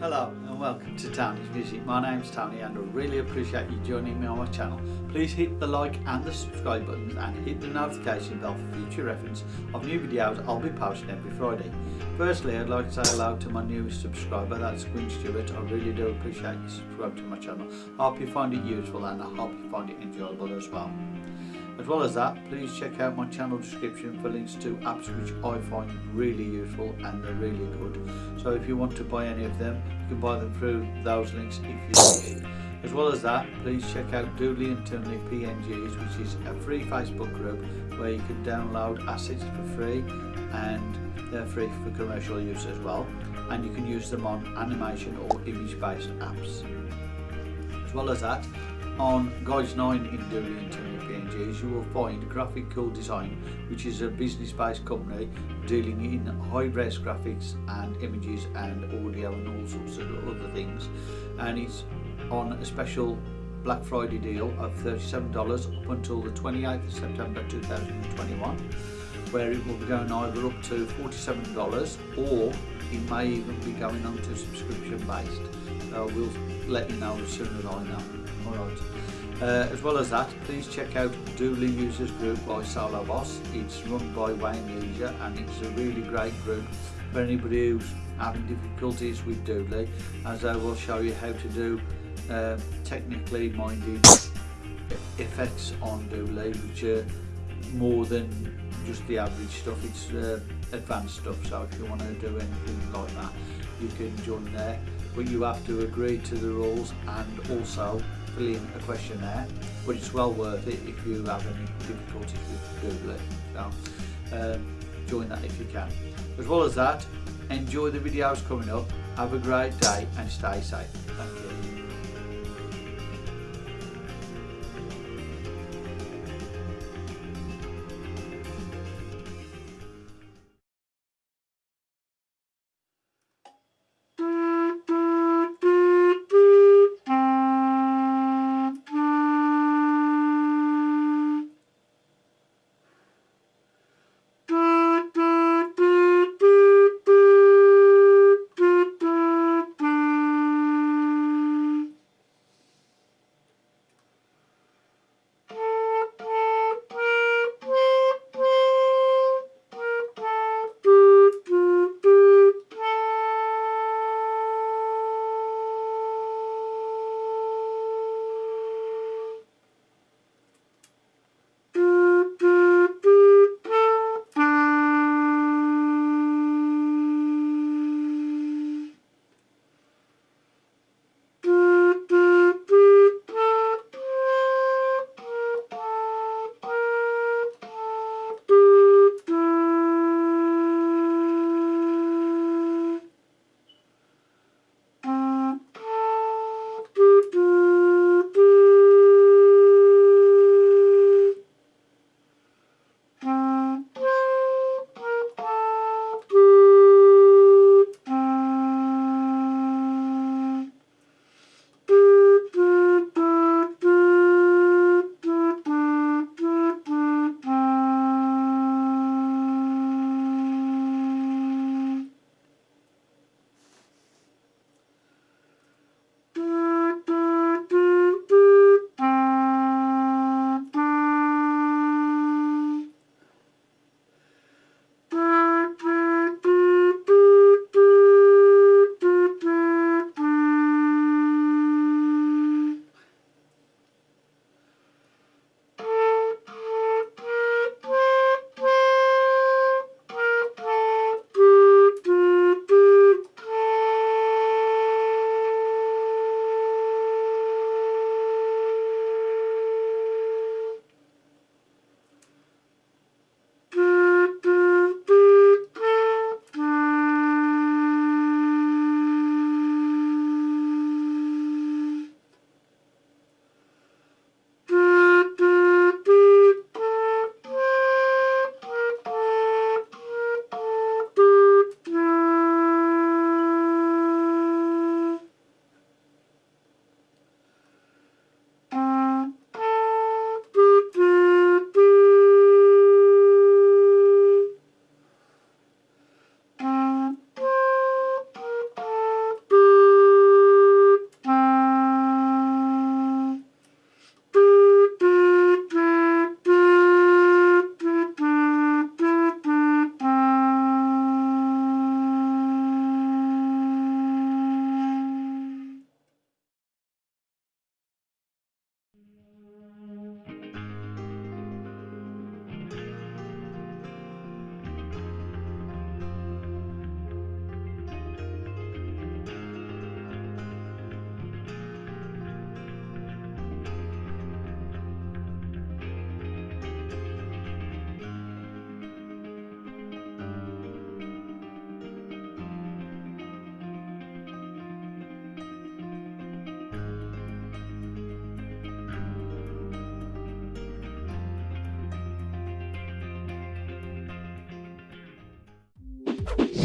Hello and welcome to Tony's Music. My name's Tony and I really appreciate you joining me on my channel. Please hit the like and the subscribe buttons and hit the notification bell for future reference of new videos I'll be posting every Friday. Firstly, I'd like to say hello to my newest subscriber, that's Quinn Stewart. I really do appreciate you subscribing to my channel. I hope you find it useful and I hope you find it enjoyable as well. As well as that, please check out my channel description for links to apps which I find really useful and they're really good. So if you want to buy any of them, you can buy them through those links if you wish. As well as that, please check out Doodly and Toonly PNGs, which is a free Facebook group where you can download assets for free and they're free for commercial use as well. And you can use them on animation or image-based apps. As well as that, on Guides 9 in Doodly and Toonly PNGs, you will find Graphic Cool Design, which is a business-based company dealing in high-res graphics and images and audio and all sorts of other things. And it's on a special Black Friday deal of $37 up until the 28th of September 2021 where it will be going either up to $47 or it may even be going on to subscription based. So uh, we'll let you know as soon as I know. Alright. Uh, as well as that, please check out Doodly Users Group by Solo Boss. It's run by Wayne Leisure and it's a really great group for anybody who's having difficulties with Doodly as I will show you how to do uh, technically minded effects on Doodly which are more than just the average stuff, it's uh, advanced stuff so if you want to do anything like that you can join there. But you have to agree to the rules and also fill in a questionnaire but it's well worth it if you have any difficulties with Doodly so um, join that if you can. As well as that enjoy the videos coming up. Have a great day and stay safe. Thank you Bye.